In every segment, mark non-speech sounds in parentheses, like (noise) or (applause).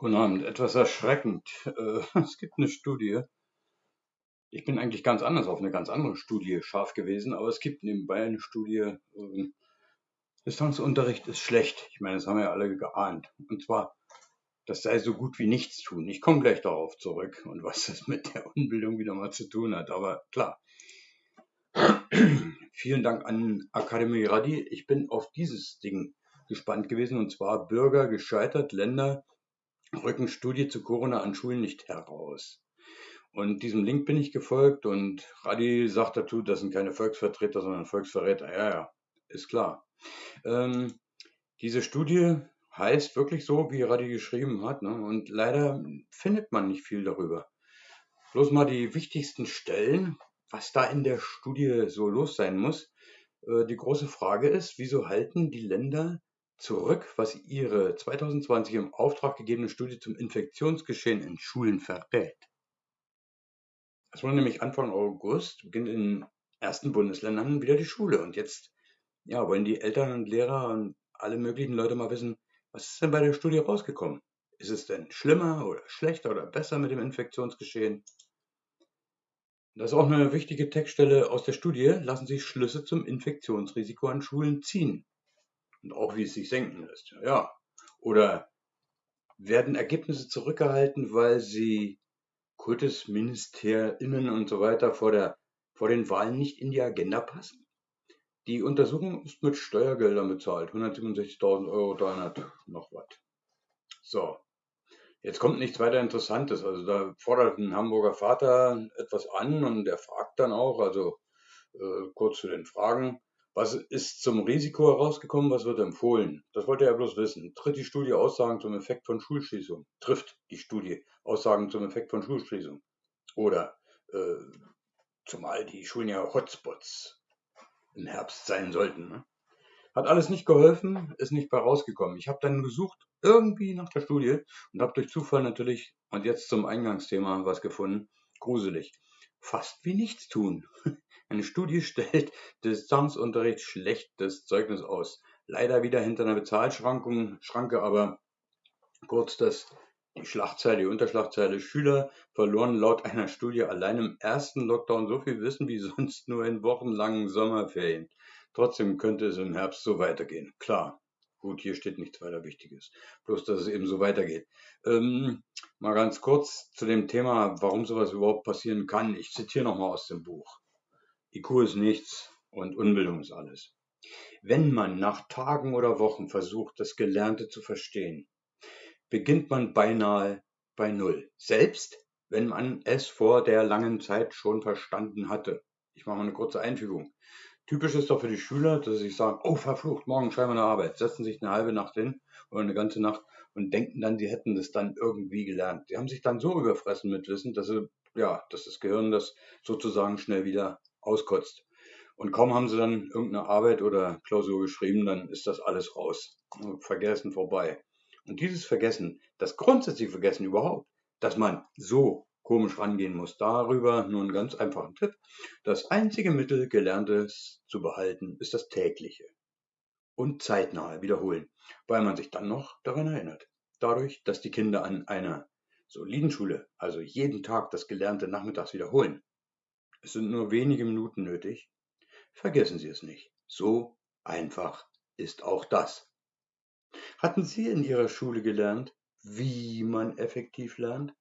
Guten Abend. Etwas erschreckend. Äh, (laughs) es gibt eine Studie. Ich bin eigentlich ganz anders auf eine ganz andere Studie scharf gewesen, aber es gibt nebenbei eine Studie. ähm, Distanzunterricht ist schlecht. Ich meine, das haben wir ja alle geahnt. Und zwar, das sei so gut wie nichts tun. Ich komme gleich darauf zurück und was das mit der Unbildung wieder mal zu tun hat. Aber klar. (clears throat) Vielen Dank an Akademie Radi. Ich bin auf dieses Ding gespannt gewesen und zwar Bürger gescheitert, Länder rücken Studie zu Corona an Schulen nicht heraus. Und diesem Link bin ich gefolgt und Radi sagt dazu, das sind keine Volksvertreter, sondern Volksverräter. Ja, ja, ist klar. Ähm, diese Studie heißt wirklich so, wie Radi geschrieben hat. Ne? Und leider findet man nicht viel darüber. Bloß mal die wichtigsten Stellen, was da in der Studie so los sein muss. Äh, die große Frage ist, wieso halten die Länder zurück, was ihre 2020 im Auftrag gegebene Studie zum Infektionsgeschehen in Schulen verrät. Es wurde nämlich Anfang August, beginnt in ersten Bundesländern wieder die Schule. Und jetzt ja, wollen die Eltern und Lehrer und alle möglichen Leute mal wissen, was ist denn bei der Studie rausgekommen? Ist es denn schlimmer oder schlechter oder besser mit dem Infektionsgeschehen? Das ist auch eine wichtige Textstelle aus der Studie. Lassen sich Schlüsse zum Infektionsrisiko an Schulen ziehen und auch wie es sich senken lässt. Ja. Oder werden Ergebnisse zurückgehalten, weil sie Kultusministerinnen und so weiter vor, der, vor den Wahlen nicht in die Agenda passen? Die Untersuchung ist mit Steuergeldern bezahlt. 167.000 Euro, 300 noch was. So. Jetzt kommt nichts weiter Interessantes. Also da fordert ein Hamburger Vater etwas an und der fragt dann auch, also äh, kurz zu den Fragen, was ist zum Risiko herausgekommen? Was wird empfohlen? Das wollte er bloß wissen. Tritt die Studie Aussagen zum Effekt von Schulschließung? Trifft die Studie Aussagen zum Effekt von Schulschließung? Oder äh, zumal die Schulen ja Hotspots im Herbst sein sollten. Ne? Hat alles nicht geholfen, ist nicht bei rausgekommen. Ich habe dann gesucht, irgendwie nach der Studie und habe durch Zufall natürlich, und jetzt zum Eingangsthema was gefunden, gruselig. Fast wie nichts tun. (laughs) Eine Studie stellt Distanzunterricht schlechtes Zeugnis aus. Leider wieder hinter einer Bezahlschranke, aber kurz das, die Schlagzeile, die Unterschlagzeile. Schüler verloren laut einer Studie allein im ersten Lockdown so viel Wissen wie (laughs) sonst nur in wochenlangen Sommerferien. Trotzdem könnte es im Herbst so weitergehen. Klar. Gut, hier steht nichts weiter Wichtiges. Bloß, dass es eben so weitergeht. Ähm, mal ganz kurz zu dem Thema, warum sowas überhaupt passieren kann. Ich zitiere nochmal aus dem Buch. IQ ist nichts und Unbildung ist alles. Wenn man nach Tagen oder Wochen versucht, das Gelernte zu verstehen, beginnt man beinahe bei Null. Selbst wenn man es vor der langen Zeit schon verstanden hatte. Ich mache mal eine kurze Einfügung. Typisch ist doch für die Schüler, dass sie sagen, oh verflucht, morgen schreiben wir eine Arbeit, setzen sich eine halbe Nacht hin oder eine ganze Nacht und denken dann, sie hätten das dann irgendwie gelernt. Die haben sich dann so überfressen mit Wissen, dass sie, ja, dass das Gehirn das sozusagen schnell wieder auskotzt. Und kaum haben sie dann irgendeine Arbeit oder Klausur geschrieben, dann ist das alles raus. Vergessen vorbei. Und dieses Vergessen, das grundsätzliche Vergessen überhaupt, dass man so komisch rangehen muss, darüber nur einen ganz einfachen Tipp. Das einzige Mittel, Gelerntes zu behalten, ist das tägliche und zeitnahe Wiederholen, weil man sich dann noch daran erinnert. Dadurch, dass die Kinder an einer soliden Schule, also jeden Tag das Gelernte nachmittags wiederholen, es sind nur wenige Minuten nötig. Vergessen Sie es nicht. So einfach ist auch das. Hatten Sie in Ihrer Schule gelernt, wie man effektiv lernt?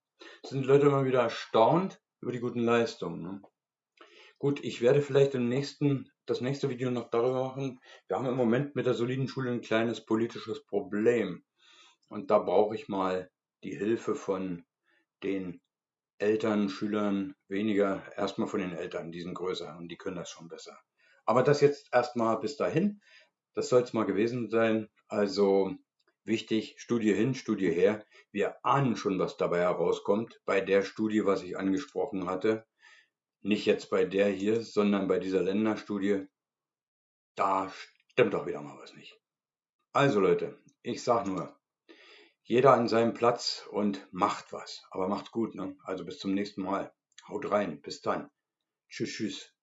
Sind Leute immer wieder erstaunt über die guten Leistungen. Ne? Gut, ich werde vielleicht im nächsten, das nächste Video noch darüber machen. Wir haben im Moment mit der soliden Schule ein kleines politisches Problem. Und da brauche ich mal die Hilfe von den Eltern, Schülern weniger, erstmal von den Eltern, die sind größer und die können das schon besser. Aber das jetzt erstmal bis dahin. Das soll es mal gewesen sein. Also wichtig, Studie hin, Studie her. Wir ahnen schon, was dabei herauskommt. Bei der Studie, was ich angesprochen hatte. Nicht jetzt bei der hier, sondern bei dieser Länderstudie. Da stimmt doch wieder mal was nicht. Also Leute, ich sag nur, jeder an seinem Platz und macht was. Aber macht gut. Ne? Also bis zum nächsten Mal. Haut rein. Bis dann. Tschüss, tschüss.